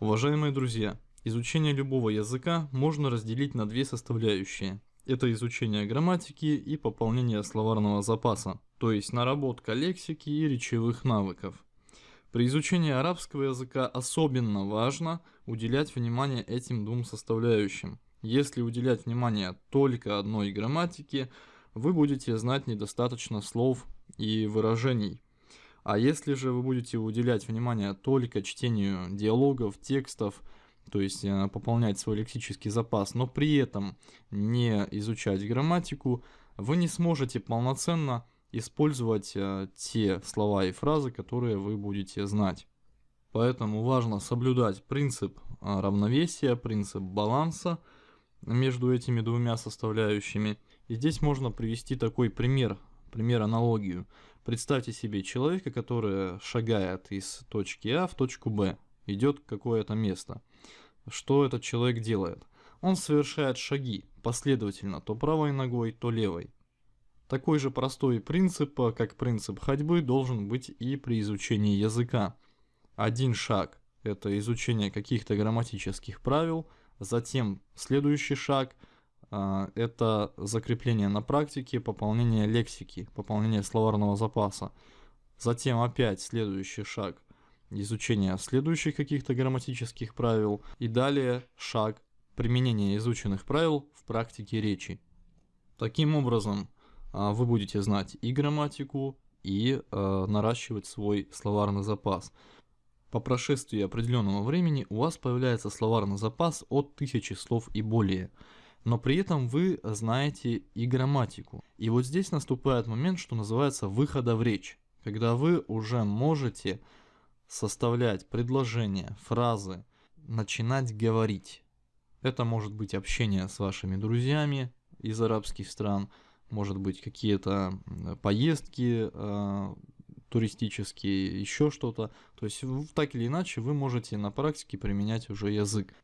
Уважаемые друзья, изучение любого языка можно разделить на две составляющие. Это изучение грамматики и пополнение словарного запаса, то есть наработка лексики и речевых навыков. При изучении арабского языка особенно важно уделять внимание этим двум составляющим. Если уделять внимание только одной грамматике, вы будете знать недостаточно слов и выражений. А если же вы будете уделять внимание только чтению диалогов, текстов, то есть э, пополнять свой лексический запас, но при этом не изучать грамматику, вы не сможете полноценно использовать э, те слова и фразы, которые вы будете знать. Поэтому важно соблюдать принцип э, равновесия, принцип баланса между этими двумя составляющими. И здесь можно привести такой пример, пример аналогию. Представьте себе человека, который шагает из точки А в точку Б, идет какое-то место. Что этот человек делает? Он совершает шаги последовательно, то правой ногой, то левой. Такой же простой принцип, как принцип ходьбы, должен быть и при изучении языка. Один шаг – это изучение каких-то грамматических правил, затем следующий шаг а, – это закрепление на практике, пополнение лексики, пополнение словарного запаса. Затем опять следующий шаг – изучения следующих каких-то грамматических правил и далее шаг применения изученных правил в практике речи. Таким образом, а, вы будете знать и грамматику, и э, наращивать свой словарный запас. По прошествии определенного времени у вас появляется словарный запас от тысячи слов и более. Но при этом вы знаете и грамматику. И вот здесь наступает момент, что называется выхода в речь. Когда вы уже можете составлять предложения, фразы, начинать говорить. Это может быть общение с вашими друзьями из арабских стран, может быть какие-то поездки э, туристические, еще что-то. То есть так или иначе вы можете на практике применять уже язык.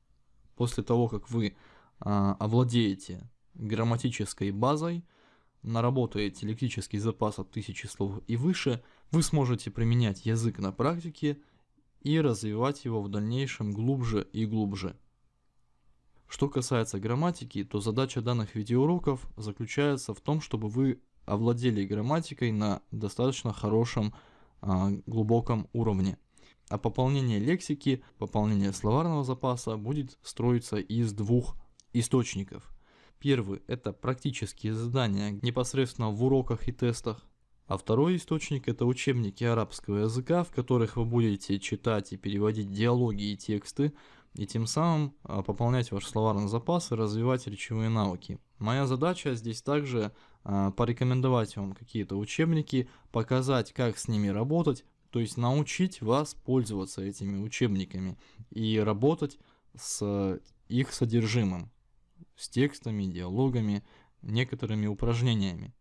После того, как вы овладеете грамматической базой, наработаете лексический запас от 1000 слов и выше, вы сможете применять язык на практике и развивать его в дальнейшем глубже и глубже. Что касается грамматики, то задача данных видеоуроков заключается в том, чтобы вы овладели грамматикой на достаточно хорошем а, глубоком уровне. А пополнение лексики, пополнение словарного запаса будет строиться из двух источников – Первый – это практические задания непосредственно в уроках и тестах. А второй источник – это учебники арабского языка, в которых вы будете читать и переводить диалоги и тексты, и тем самым а, пополнять ваш словарный запас и развивать речевые навыки. Моя задача здесь также а, порекомендовать вам какие-то учебники, показать, как с ними работать, то есть научить вас пользоваться этими учебниками и работать с их содержимым с текстами, диалогами, некоторыми упражнениями.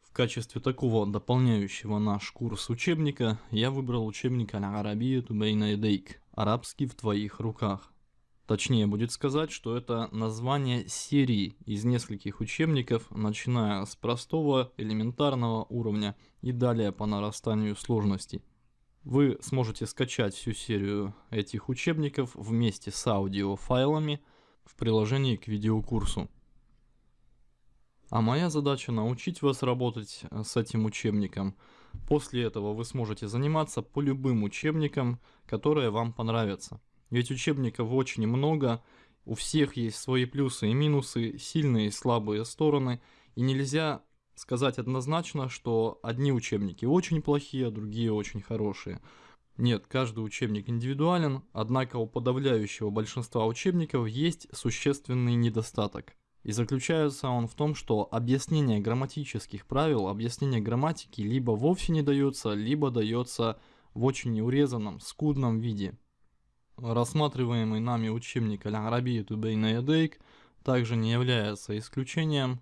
В качестве такого дополняющего наш курс учебника я выбрал учебник «Аль-Арабияту бейна идейк» «Арабский в твоих руках». Точнее будет сказать, что это название серии из нескольких учебников, начиная с простого элементарного уровня и далее по нарастанию сложности. Вы сможете скачать всю серию этих учебников вместе с аудиофайлами в приложении к видеокурсу. А моя задача научить вас работать э, с этим учебником. После этого вы сможете заниматься по любым учебникам, которые вам понравятся. Ведь учебников очень много, у всех есть свои плюсы и минусы, сильные и слабые стороны, и нельзя сказать однозначно, что одни учебники очень плохие, а другие очень хорошие. Нет, каждый учебник индивидуален, однако у подавляющего большинства учебников есть существенный недостаток. И заключается он в том, что объяснение грамматических правил, объяснение грамматики либо вовсе не дается, либо дается в очень неурезанном, скудном виде. Рассматриваемый нами учебник Аль-Арабия Тубейна также не является исключением,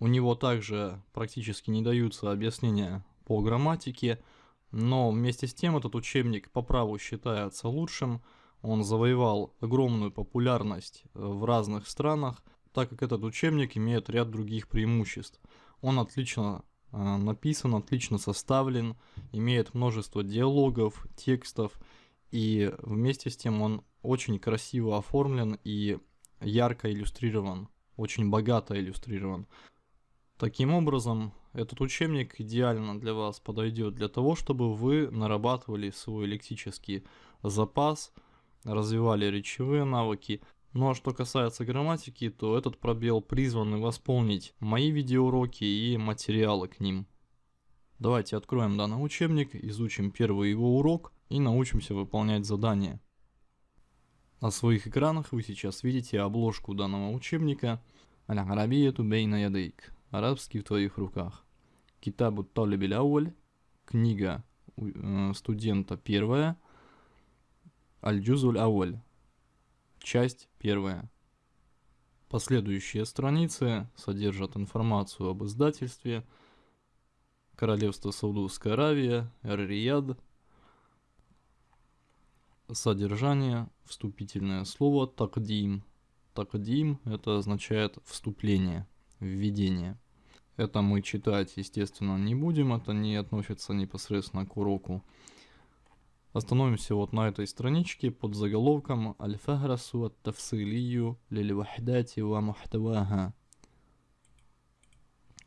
у него также практически не даются объяснения по грамматике, но вместе с тем этот учебник по праву считается лучшим. Он завоевал огромную популярность э, в разных странах, так как этот учебник имеет ряд других преимуществ. Он отлично э, написан, отлично составлен, имеет множество диалогов, текстов И вместе с тем он очень красиво оформлен и ярко иллюстрирован, очень богато иллюстрирован. Таким образом, этот учебник идеально для вас подойдет для того, чтобы вы нарабатывали свой лексический запас, развивали речевые навыки. Ну а что касается грамматики, то этот пробел призван восполнить мои видеоуроки и материалы к ним. Давайте откроем данный учебник, изучим первый его урок и научимся выполнять задания. На своих экранах вы сейчас видите обложку данного учебника «Аль-Арабияту бейна ядейк» Арабский в твоих руках. Китабу Талибиль Ауль, книга э, студента первая, Аль-Джузуль Ауль, часть первая. Последующие страницы содержат информацию об издательстве, Королевство Саудовская Аравия, Эр-Рияд, содержание, вступительное слово «такдим». «Такдим» это означает «вступление», «введение». Это мы читать, естественно, не будем, это не относится непосредственно к уроку. Остановимся вот на этой страничке под заголовком «Аль-фахрасу ат-тавсилию лиль-вахдати ва мухтаваха».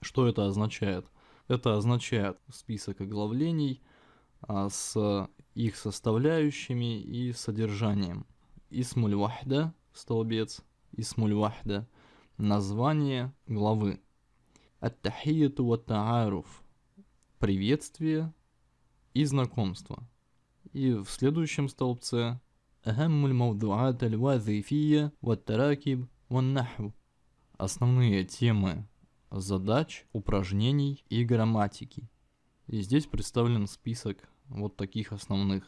Что это означает? Это означает список оглавлений а, с их составляющими и содержанием. Исмуль вахда, столбец, исмуль вахда, название главы. Ат-тахияту ва тааруф. Приветствие и знакомство. И в следующем столбце أهم الموضوعات الوظيفية والتراكب والنحو. Основные темы задач, упражнений и грамматики. И здесь представлен список вот таких основных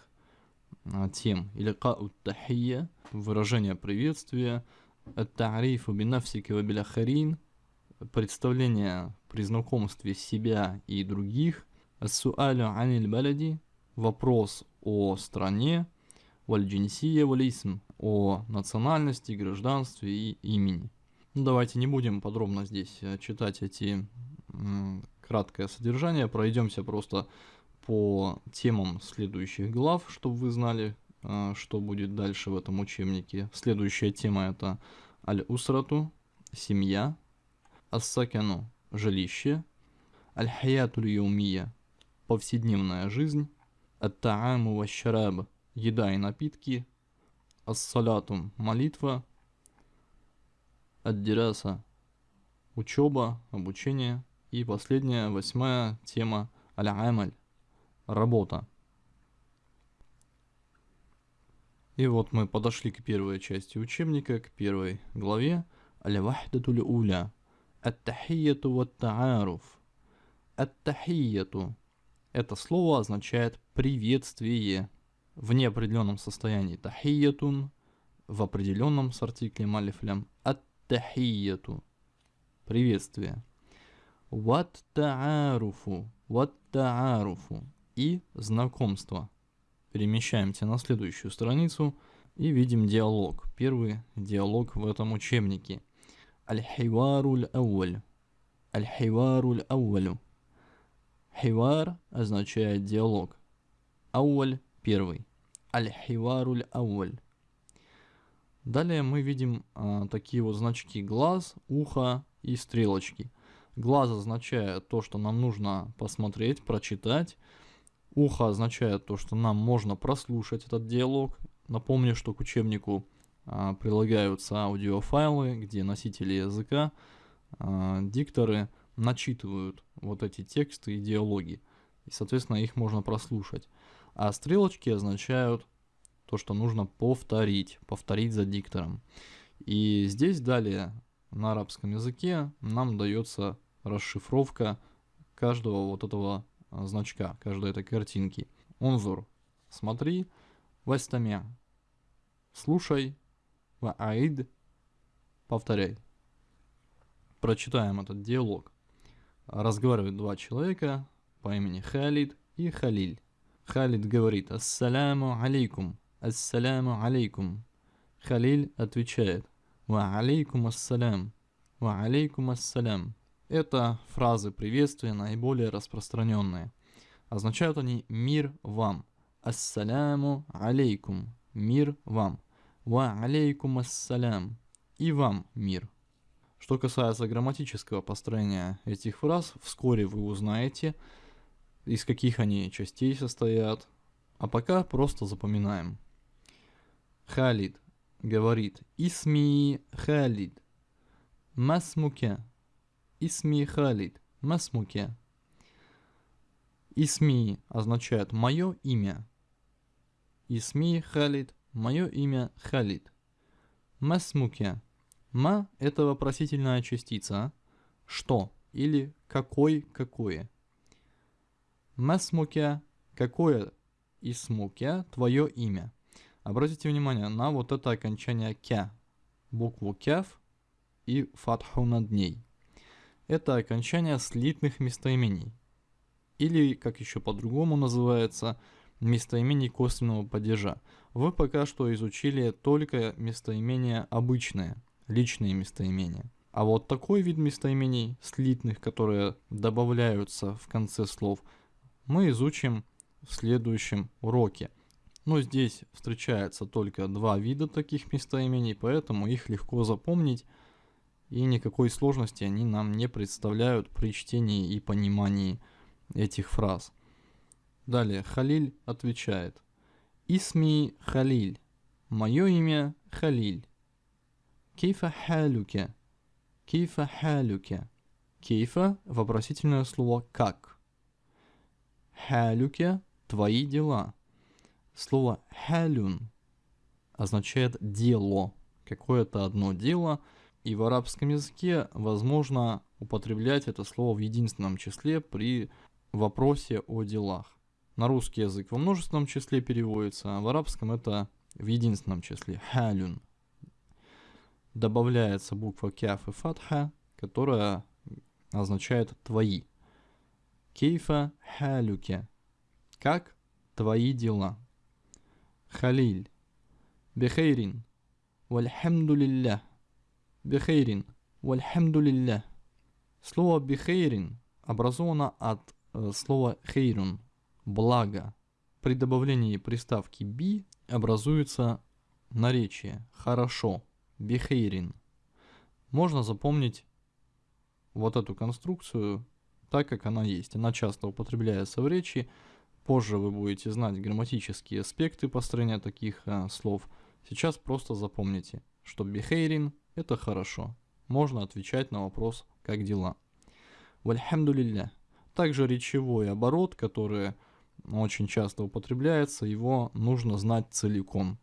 а, тем. Иликау тахия, выражение приветствия, ат-тарифу бинавсика ва биляхарин, представление при знакомстве себя и других, ас-суалю аниль балади, вопрос о стране, валь-джинсия валисм, о национальности, гражданстве и имени. Ну, давайте не будем подробно здесь э, читать эти краткое содержание, пройдемся просто по темам следующих глав, чтобы вы знали, что будет дальше в этом учебнике. Следующая тема это аль-усрату, семья, Ассакяну – жилище, Аль-Хаятуль Яумия – повседневная жизнь, Ат-Тааму ва – еда и напитки, Ас-Салатум – молитва, Ад-Дираса – учеба, обучение и последняя, восьмая тема Аль-Амаль – работа. И вот мы подошли к первой части учебника, к первой главе Аль-Вахдатуль Уля – Ат-тахияту ват-тааруф. Ат-тахияту. Это слово означает приветствие в неопределенном состоянии. Тахиятун в определенном с артиклем алифлям. Ат-тахияту. Приветствие. Ват-тааруфу. Ват-тааруфу. И знакомство. Перемещаемся на следующую страницу и видим диалог. Первый диалог в этом учебнике. Аль-Хиваруль Ауаль. Аль-Хиваруль Ауалю. Хивар означает диалог. Ауаль – первый. Аль-Хиваруль Ауаль. Далее мы видим а, такие вот значки глаз, ухо и стрелочки. Глаз означает то, что нам нужно посмотреть, прочитать. Ухо означает то, что нам можно прослушать этот диалог. Напомню, что к учебнику а, прилагаются аудиофайлы, где носители языка, а, дикторы начитывают вот эти тексты и диалоги. И, соответственно, их можно прослушать. А стрелочки означают то, что нужно повторить, повторить за диктором. И здесь далее на арабском языке нам дается расшифровка каждого вот этого значка, каждой этой картинки. Онзур, смотри, вастамя, слушай, Аид. Повторяй. Прочитаем этот диалог. Разговаривают два человека по имени Халид и Халиль. Халид говорит «Ассаляму алейкум». «Ассаляму алейкум». Халиль отвечает «Ва алейкум ассалям». «Ва алейкум ассалям». Это фразы приветствия наиболее распространенные. Означают они «мир вам». ассаляму алейкум. Мир вам. Ва алейкум ассалям. И вам мир. Что касается грамматического построения этих фраз, вскоре вы узнаете, из каких они частей состоят. А пока просто запоминаем. Халид говорит «Исми Халид». Масмуке. Исми Халид. Масмуке. Исми означает «мое имя». Исми Халид. Мое имя Халид. Масмуке. Ма – это вопросительная частица. Что или какой какое. Масмуке – какое исмуке твое имя. Обратите внимание на вот это окончание кя, букву кяв и фатху над ней. Это окончание слитных местоимений. Или, как еще по-другому называется, местоимений косвенного падежа. Вы пока что изучили только местоимения обычные, личные местоимения. А вот такой вид местоимений, слитных, которые добавляются в конце слов, мы изучим в следующем уроке – но здесь встречается только два вида таких местоимений, поэтому их легко запомнить, и никакой сложности они нам не представляют при чтении и понимании этих фраз. Далее Халиль отвечает. Исми Халиль. Мое имя Халиль. Кейфа халюке. Кейфа халюке. Кейфа – вопросительное слово «как». Халюке – твои дела. Слово «халюн» означает «дело», какое-то одно дело, и в арабском языке возможно употреблять это слово в единственном числе при вопросе о делах. На русский язык во множественном числе переводится, а в арабском это в единственном числе «халюн». Добавляется буква кяф и фатха, которая означает «твои». Кейфа халюке. Как твои дела. Халиль. Бехейрин. Вальхамдулиллях. Бехейрин. Вальхамдулиллях. Слово бехейрин образовано от э, слова хейрун – благо. При добавлении приставки би образуется наречие «хорошо» – бехейрин. Можно запомнить вот эту конструкцию так, как она есть. Она часто употребляется в речи, Позже вы будете знать грамматические аспекты построения таких а, слов. Сейчас просто запомните, что бихейрин – это хорошо. Можно отвечать на вопрос «как дела?». Вальхамдулилля. Также речевой оборот, который очень часто употребляется, его нужно знать целиком.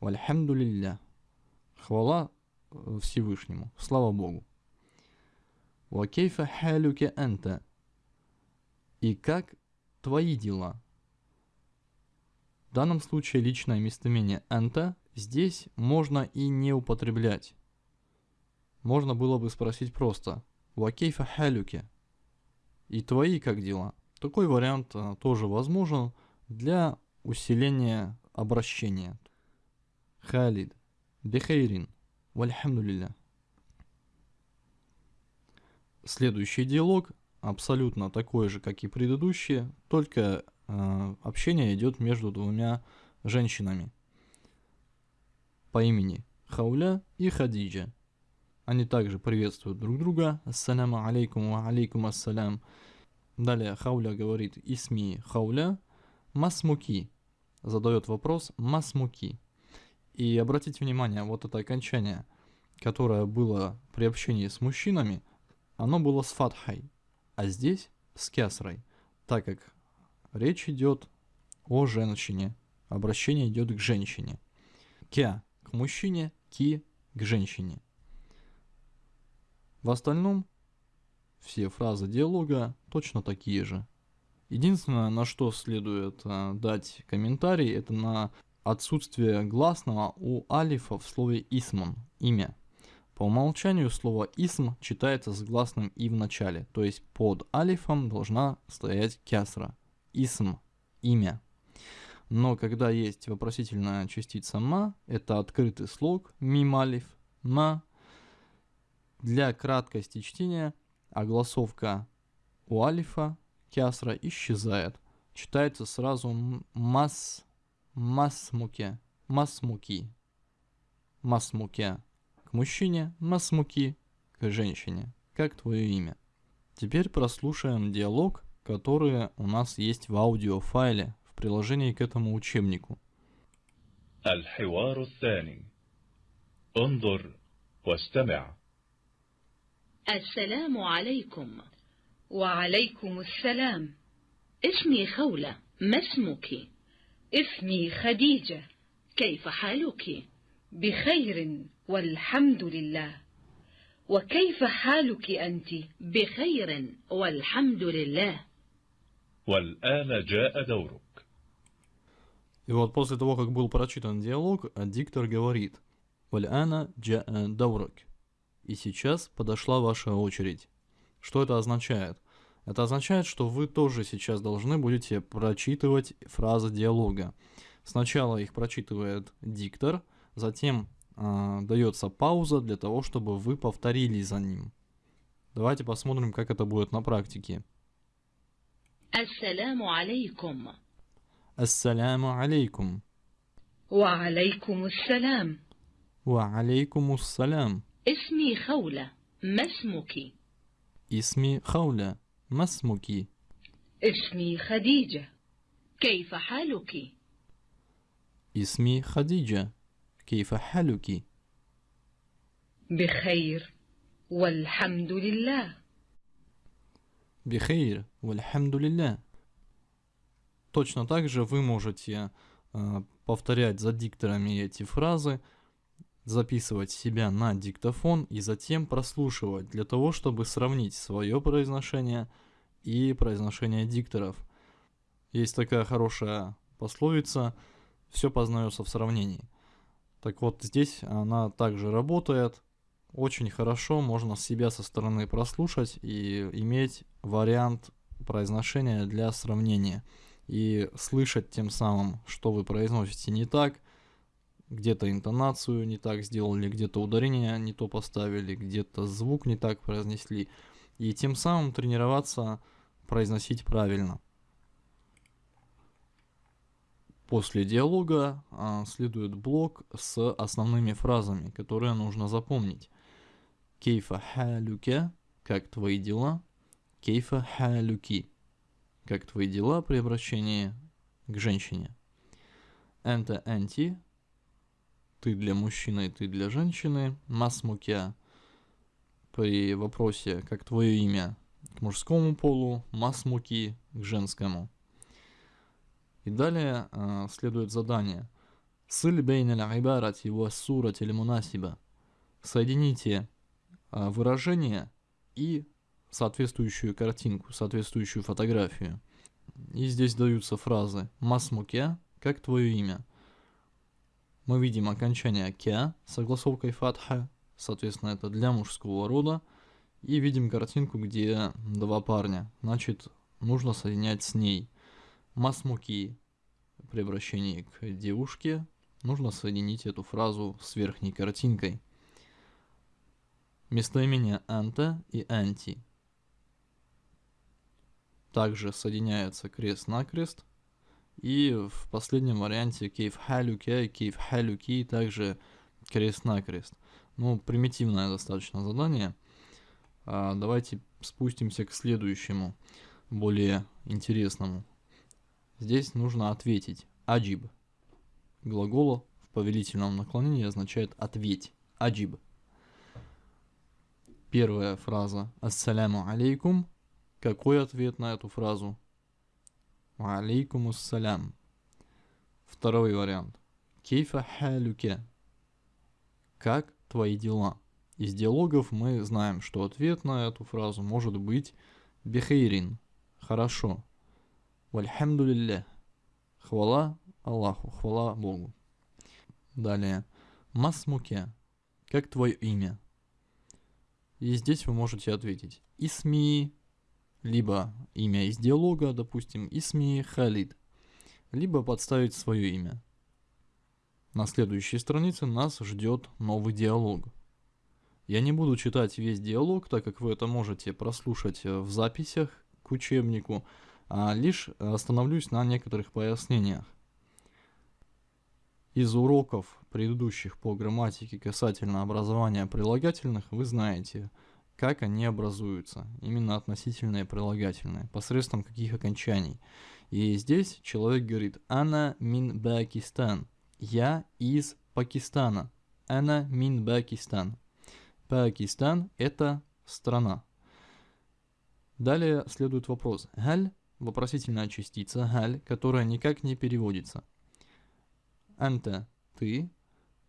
Вальхамдулилля. Хвала э, Всевышнему. Слава Богу. Вакейфа халюке анта. И как твои дела. В данном случае личное местоимение «энта» здесь можно и не употреблять. Можно было бы спросить просто «Вакейфа халюке?» И твои как дела? Такой вариант а, тоже возможен для усиления обращения. Халид. Бехейрин. Вальхамдулилля. Следующий диалог абсолютно такой же, как и предыдущие, только э, общение идет между двумя женщинами по имени Хауля и Хадиджа. Они также приветствуют друг друга. Ассаляму алейкум ва алейкум ассалям. Далее Хауля говорит Исми Хауля Масмуки. Задает вопрос Масмуки. И обратите внимание, вот это окончание, которое было при общении с мужчинами, оно было с фатхой а здесь с кясрой, так как речь идет о женщине, обращение идет к женщине. Кя к мужчине, ки к женщине. В остальном все фразы диалога точно такие же. Единственное, на что следует э, дать комментарий, это на отсутствие гласного у алифа в слове исман, имя. По умолчанию слово «исм» читается с гласным «и» в начале, то есть под алифом должна стоять кясра. Исм – имя. Но когда есть вопросительная частица «ма», это открытый слог «мим алиф», «ма». Для краткости чтения огласовка у алифа кясра исчезает. читается сразу мас, масмуке, масмуки, масмуке к мужчине, масмуки к женщине. Как твое имя? Теперь прослушаем диалог, который у нас есть в аудиофайле в приложении к этому учебнику. الحوار الثاني انظر واستمع السلام عليكم وعليكم السلام اسمي خولة ما اسمك اسمي خديجة كيف حالك بخير والحمد لله وكيف حالك أنت بخير والحمد لله والآن جاء دورك И вот после того, как был прочитан диалог, диктор говорит «Валь'ана джа'a даурак» и сейчас подошла ваша очередь. Что это означает? Это означает, что вы тоже сейчас должны будете прочитывать фразы диалога. Сначала их прочитывает диктор, затем а, э, дается пауза для того, чтобы вы повторили за ним. Давайте посмотрим, как это будет на практике. Ассаляму алейкум. Ассаляму алейкум. Ва алейкум ассалям. Ва алейкум ассалям. اسمي خولة ما اسمك Исми хауля. Масмуки. اسمي خديجة كيف حالك Исми Хадиджа. Кейфа халюки. بخير والحمد لله Бихейр. Вальхамдулилля. Точно так же вы можете э, повторять за дикторами эти фразы, записывать себя на диктофон и затем прослушивать для того, чтобы сравнить свое произношение и произношение дикторов. Есть такая хорошая пословица «все познается в сравнении». Так вот, здесь она также работает. Очень хорошо можно себя со стороны прослушать и иметь вариант произношения для сравнения. И слышать тем самым, что вы произносите не так, где-то интонацию не так сделали, где-то ударение не то поставили, где-то звук не так произнесли. И тем самым тренироваться произносить правильно. После диалога а, следует блок с основными фразами, которые нужно запомнить. Кейфа халюке, как твои дела? Кейфа халюки, как твои дела при обращении к женщине. Энта энти, ты для мужчины, ты для женщины. Масмукя, при вопросе, как твое имя к мужскому полу, масмуки к женскому. И далее э, следует задание. Сыль бейн аль-ибарати ва сурати мунасиба. Соедините э, выражение и соответствующую картинку, соответствующую фотографию. И здесь даются фразы «масмуке», «как твое имя». Мы видим окончание «кя» с согласовкой фатха, соответственно, это для мужского рода. И видим картинку, где два парня, значит, нужно соединять с ней. Масмуки при обращении к девушке нужно соединить эту фразу с верхней картинкой. Местоимение анта и анти. Также соединяется крест-накрест. И в последнем варианте кейф халюке, кейф халюки также крест-накрест. Ну, примитивное достаточно задание. А, давайте спустимся к следующему, более интересному. Здесь нужно ответить. Аджиб. Глагол в повелительном наклонении означает ответь. Аджиб. Первая фраза. Ассаляму алейкум. Какой ответ на эту фразу? Алейкум ассалям. Второй вариант. Кейфа халюке. Как твои дела? Из диалогов мы знаем, что ответ на эту фразу может быть бихейрин. Хорошо. Вальхамдулиллях. Хвала Аллаху, хвала Богу. Далее. Масмуке. Как твое имя? И здесь вы можете ответить Исми, либо имя из диалога, допустим, Исми Халид, либо подставить свое имя. На следующей странице нас ждет новый диалог. Я не буду читать весь диалог, так как вы это можете прослушать в записях к учебнику, а лишь остановлюсь на некоторых пояснениях. Из уроков предыдущих по грамматике касательно образования прилагательных вы знаете, как они образуются, именно относительные прилагательные, посредством каких окончаний. И здесь человек говорит «Ана мин Пакистан», «Я из Пакистана», «Ана мин Пакистан». Пакистан – это страна. Далее следует вопрос «Галь» – вопросительная частица «галь», которая никак не переводится. «Анта» – ты,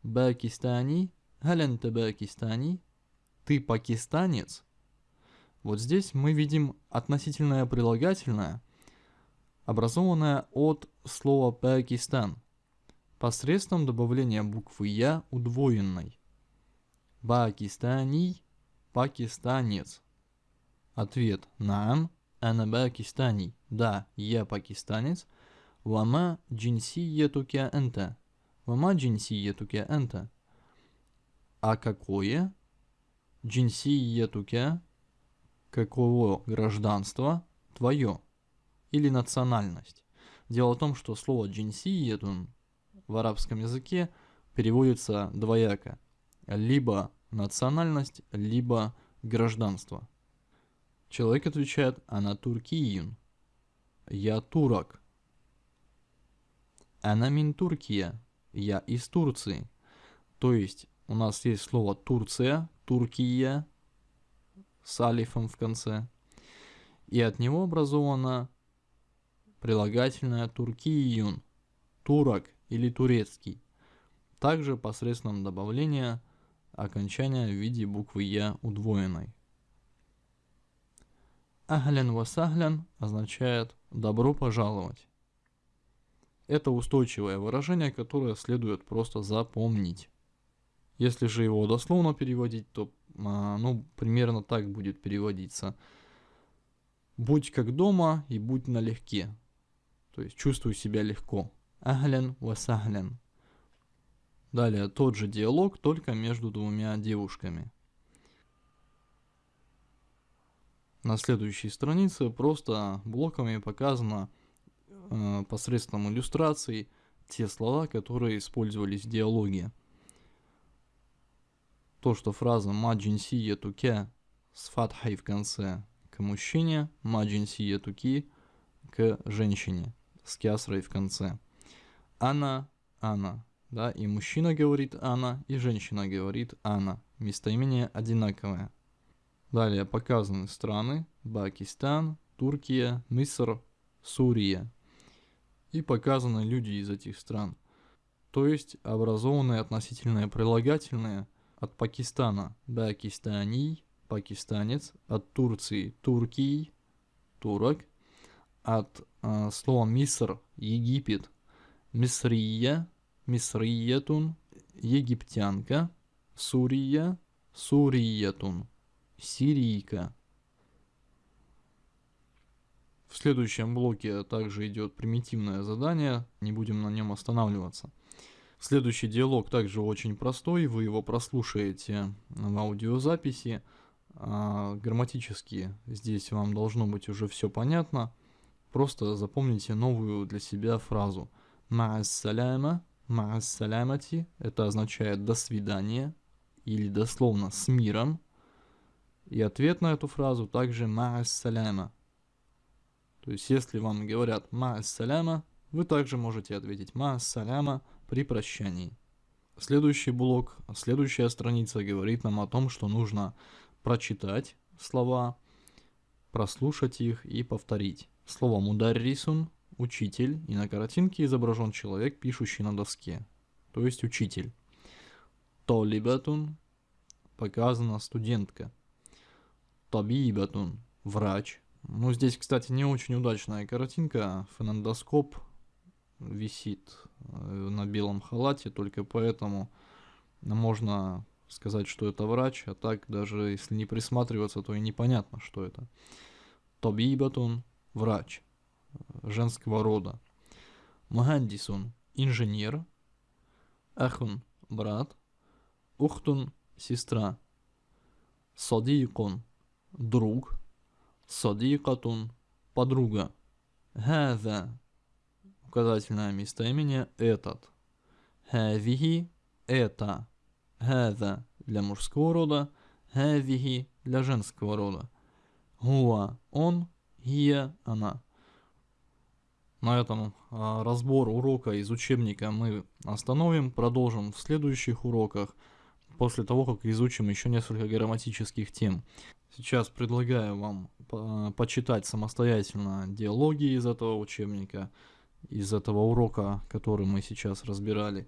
«Пакистани» – «Галь анта Пакистани» – «Ты пакистанец». Вот здесь мы видим относительное прилагательное, образованное от слова «Пакистан» посредством добавления буквы «Я» удвоенной. Пакистани – пакистанец. Ответ «Наам, ана пакистани». Да, я пакистанец. Вама джинсиетука энта. Вама джинсиетука энта. А какое? Джинсиетука. Каково гражданство твое? Или национальность? Дело в том, что слово джинсиетун в арабском языке переводится двояко. Либо национальность, либо гражданство. Человек отвечает «Ана туркиюн». «Я турок». «Ана мин Туркия». «Я из Турции». То есть у нас есть слово Турция, Туркия с алифом в конце. И от него образовано прилагательное туркиюн, турок или турецкий. Также посредством добавления окончания в виде буквы Я удвоенной. Ахлян васахлян означает «добро пожаловать». Это устойчивое выражение, которое следует просто запомнить. Если же его дословно переводить, то а, ну, примерно так будет переводиться. Будь как дома и будь налегке. То есть чувствуй себя легко. Ахлян васахлян. Далее тот же диалог, только между двумя девушками. На следующей странице просто блоками показано э, посредством иллюстраций те слова, которые использовались в диалоге. То, что фраза «маджинсия туке» с фатхой в конце к мужчине, «маджинсия туки» к женщине с кясрой в конце. Она, она, да, и мужчина говорит она, и женщина говорит она. Местоимение одинаковое. Далее показаны страны Пакистан, Турция, Миср, Сурия. И показаны люди из этих стран. То есть образованные относительные прилагательные от Пакистана Пакистани, пакистанец, от Турции Туркий, турок, от э, слова Миср, Египет, Мисрия, Мисриятун, египтянка, Сурия, Суриятун сирийка. В следующем блоке также идет примитивное задание, не будем на нем останавливаться. Следующий диалог также очень простой, вы его прослушаете в аудиозаписи. А, грамматически здесь вам должно быть уже все понятно. Просто запомните новую для себя фразу. Ма'ассаляма, ма'ассалямати, это означает до свидания или дословно с миром. И ответ на эту фразу также «ма'ассаляма». То есть, если вам говорят «ма'ассаляма», вы также можете ответить «ма'ассаляма» при прощании. Следующий блок, следующая страница говорит нам о том, что нужно прочитать слова, прослушать их и повторить. Слово «мударрисун» – учитель, и на картинке изображен человек, пишущий на доске, то есть учитель. «Толибатун» – показана студентка – табибатун, врач. Ну, здесь, кстати, не очень удачная картинка. Фонендоскоп висит э, на белом халате, только поэтому можно сказать, что это врач, а так даже если не присматриваться, то и непонятно, что это. Табибатун – врач э, женского рода. Мухандисун – инженер. Ахун – брат. Ухтун – сестра. Садикун – друг. Садикатун – подруга. Хаза указательное местоимение «этот». «Хавихи» – «это». «Хаза» – для мужского рода. «Хавихи» – для женского рода. «Хуа» – он. «Хия» – она. На этом а, разбор урока из учебника мы остановим, продолжим в следующих уроках, после того, как изучим еще несколько грамматических тем. Сейчас предлагаю вам а, почитать самостоятельно диалоги из этого учебника, из этого урока, который мы сейчас разбирали,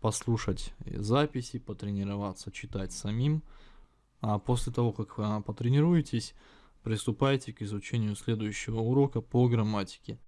послушать записи, потренироваться читать самим. А после того, как а, потренируетесь, приступайте к изучению следующего урока по грамматике.